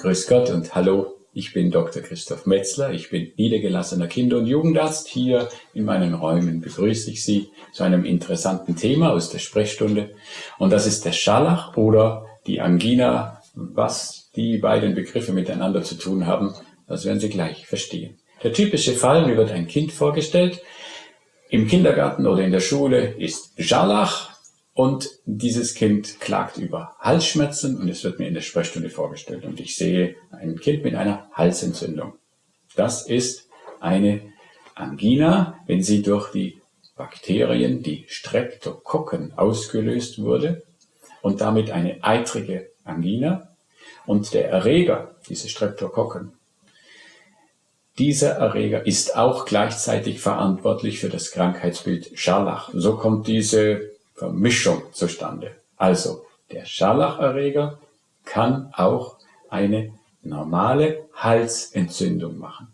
Grüß Gott und hallo, ich bin Dr. Christoph Metzler, ich bin niedergelassener Kinder- und Jugendarzt. Hier in meinen Räumen begrüße ich Sie zu einem interessanten Thema aus der Sprechstunde und das ist der Scharlach oder die Angina. Was die beiden Begriffe miteinander zu tun haben, das werden Sie gleich verstehen. Der typische Fall, mir wird ein Kind vorgestellt, im Kindergarten oder in der Schule ist Scharlach und dieses Kind klagt über Halsschmerzen und es wird mir in der Sprechstunde vorgestellt und ich sehe ein Kind mit einer Halsentzündung. Das ist eine Angina, wenn sie durch die Bakterien, die Streptokokken, ausgelöst wurde und damit eine eitrige Angina. Und der Erreger, diese Streptokokken, dieser Erreger ist auch gleichzeitig verantwortlich für das Krankheitsbild Scharlach. So kommt diese Vermischung zustande. Also der Scharlacherreger kann auch eine normale Halsentzündung machen.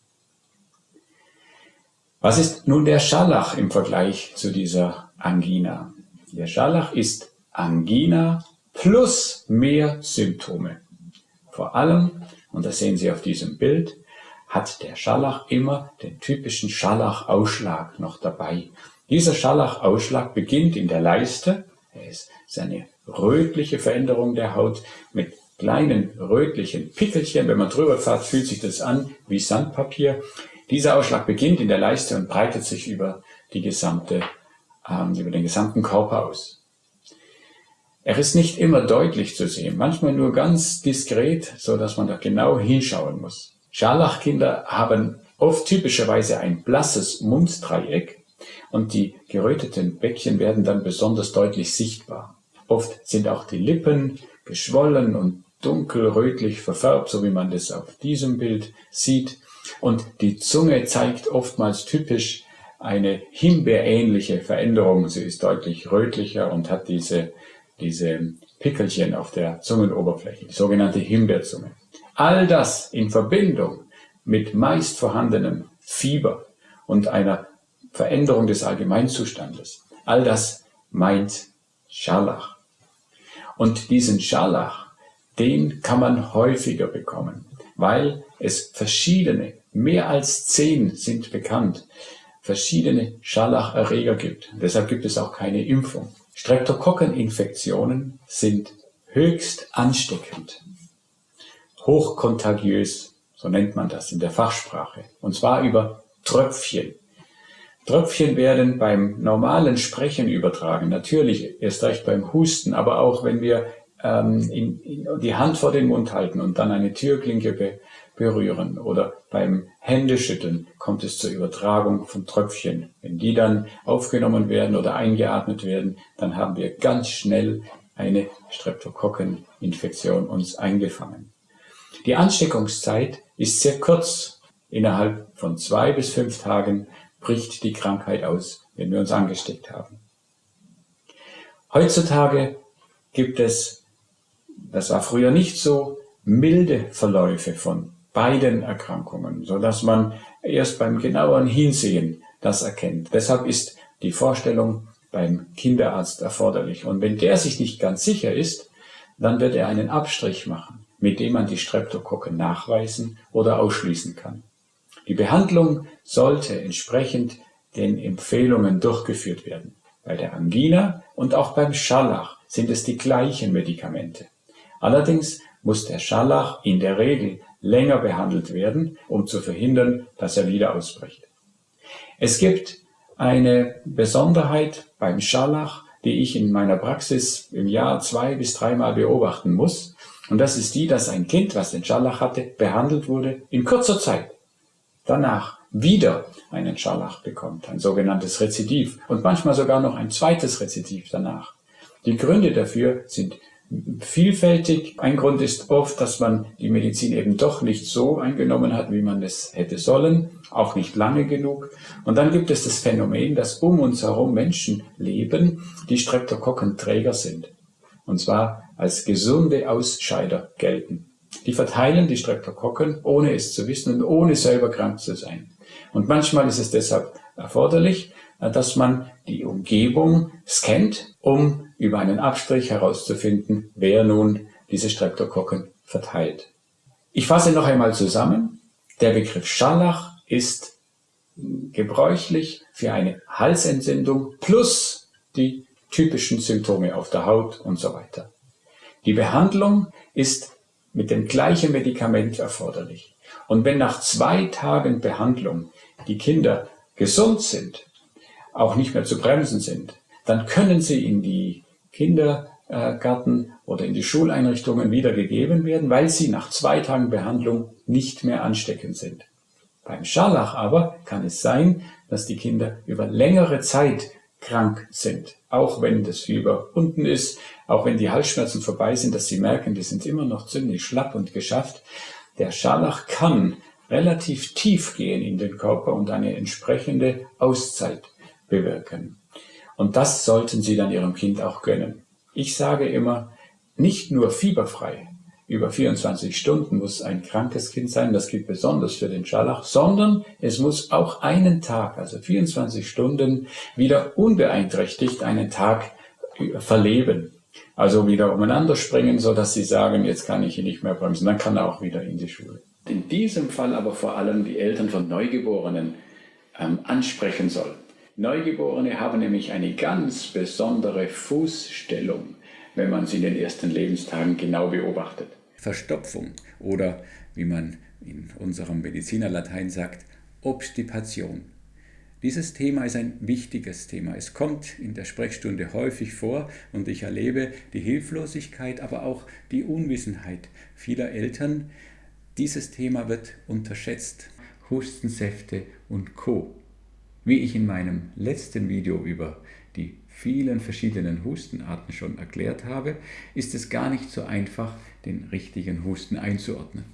Was ist nun der Scharlach im Vergleich zu dieser Angina? Der Scharlach ist Angina plus mehr Symptome. Vor allem, und das sehen Sie auf diesem Bild, hat der Scharlach immer den typischen Scharlachausschlag noch dabei. Dieser Scharlachausschlag beginnt in der Leiste. Es ist eine rötliche Veränderung der Haut mit kleinen rötlichen Pickelchen. Wenn man drüber fährt, fühlt sich das an wie Sandpapier. Dieser Ausschlag beginnt in der Leiste und breitet sich über, die gesamte, ähm, über den gesamten Körper aus. Er ist nicht immer deutlich zu sehen, manchmal nur ganz diskret, so dass man da genau hinschauen muss. Scharlachkinder haben oft typischerweise ein blasses Munddreieck und die geröteten Bäckchen werden dann besonders deutlich sichtbar. Oft sind auch die Lippen geschwollen und dunkelrötlich verfärbt, so wie man das auf diesem Bild sieht. Und die Zunge zeigt oftmals typisch eine himbeerähnliche Veränderung. Sie ist deutlich rötlicher und hat diese, diese Pickelchen auf der Zungenoberfläche, die sogenannte Himbeerzunge. All das in Verbindung mit meist vorhandenem Fieber und einer Veränderung des Allgemeinzustandes. All das meint Scharlach. Und diesen Scharlach, den kann man häufiger bekommen, weil es verschiedene, mehr als zehn sind bekannt, verschiedene Scharlacherreger gibt. Deshalb gibt es auch keine Impfung. Streptokokkeninfektionen sind höchst ansteckend, hochkontagiös, so nennt man das in der Fachsprache, und zwar über Tröpfchen, Tröpfchen werden beim normalen Sprechen übertragen, natürlich erst recht beim Husten, aber auch wenn wir ähm, in, in die Hand vor den Mund halten und dann eine Türklinke be berühren oder beim Händeschütteln kommt es zur Übertragung von Tröpfchen. Wenn die dann aufgenommen werden oder eingeatmet werden, dann haben wir ganz schnell eine Streptokokkeninfektion uns eingefangen. Die Ansteckungszeit ist sehr kurz. Innerhalb von zwei bis fünf Tagen bricht die Krankheit aus, wenn wir uns angesteckt haben. Heutzutage gibt es, das war früher nicht so, milde Verläufe von beiden Erkrankungen, so dass man erst beim genaueren Hinsehen das erkennt. Deshalb ist die Vorstellung beim Kinderarzt erforderlich. Und wenn der sich nicht ganz sicher ist, dann wird er einen Abstrich machen, mit dem man die Streptokokken nachweisen oder ausschließen kann. Die Behandlung sollte entsprechend den Empfehlungen durchgeführt werden. Bei der Angina und auch beim Scharlach sind es die gleichen Medikamente. Allerdings muss der Scharlach in der Regel länger behandelt werden, um zu verhindern, dass er wieder ausbricht. Es gibt eine Besonderheit beim Scharlach, die ich in meiner Praxis im Jahr zwei bis dreimal beobachten muss. Und das ist die, dass ein Kind, was den Scharlach hatte, behandelt wurde in kurzer Zeit danach wieder einen Scharlach bekommt, ein sogenanntes Rezidiv und manchmal sogar noch ein zweites Rezidiv danach. Die Gründe dafür sind vielfältig. Ein Grund ist oft, dass man die Medizin eben doch nicht so eingenommen hat, wie man es hätte sollen, auch nicht lange genug. Und dann gibt es das Phänomen, dass um uns herum Menschen leben, die Streptokokkenträger sind. Und zwar als gesunde Ausscheider gelten. Die verteilen die Streptokokken, ohne es zu wissen und ohne selber krank zu sein. Und manchmal ist es deshalb erforderlich, äh, dass man die Umgebung scannt, um über einen Abstrich herauszufinden, wer nun diese Streptokokken verteilt. Ich fasse noch einmal zusammen. Der Begriff Scharlach ist gebräuchlich für eine Halsentzündung plus die typischen Symptome auf der Haut und so weiter. Die Behandlung ist mit dem gleichen Medikament erforderlich. Und wenn nach zwei Tagen Behandlung die Kinder gesund sind, auch nicht mehr zu bremsen sind, dann können sie in die Kindergarten oder in die Schuleinrichtungen wiedergegeben werden, weil sie nach zwei Tagen Behandlung nicht mehr ansteckend sind. Beim Scharlach aber kann es sein, dass die Kinder über längere Zeit krank sind, auch wenn das Fieber unten ist, auch wenn die Halsschmerzen vorbei sind, dass sie merken, die sind immer noch ziemlich schlapp und geschafft. Der Scharlach kann relativ tief gehen in den Körper und eine entsprechende Auszeit bewirken. Und das sollten Sie dann Ihrem Kind auch gönnen. Ich sage immer, nicht nur fieberfrei, über 24 Stunden muss ein krankes Kind sein, das gilt besonders für den Scharlach, sondern es muss auch einen Tag, also 24 Stunden, wieder unbeeinträchtigt einen Tag verleben. Also wieder umeinander springen, so dass sie sagen, jetzt kann ich ihn nicht mehr bremsen, dann kann er auch wieder in die Schule. In diesem Fall aber vor allem die Eltern von Neugeborenen ähm, ansprechen soll. Neugeborene haben nämlich eine ganz besondere Fußstellung wenn man sie in den ersten Lebenstagen genau beobachtet. Verstopfung oder, wie man in unserem Medizinerlatein sagt, Obstipation. Dieses Thema ist ein wichtiges Thema. Es kommt in der Sprechstunde häufig vor und ich erlebe die Hilflosigkeit, aber auch die Unwissenheit vieler Eltern. Dieses Thema wird unterschätzt. Hustensäfte und Co. Wie ich in meinem letzten Video über die vielen verschiedenen Hustenarten schon erklärt habe, ist es gar nicht so einfach, den richtigen Husten einzuordnen.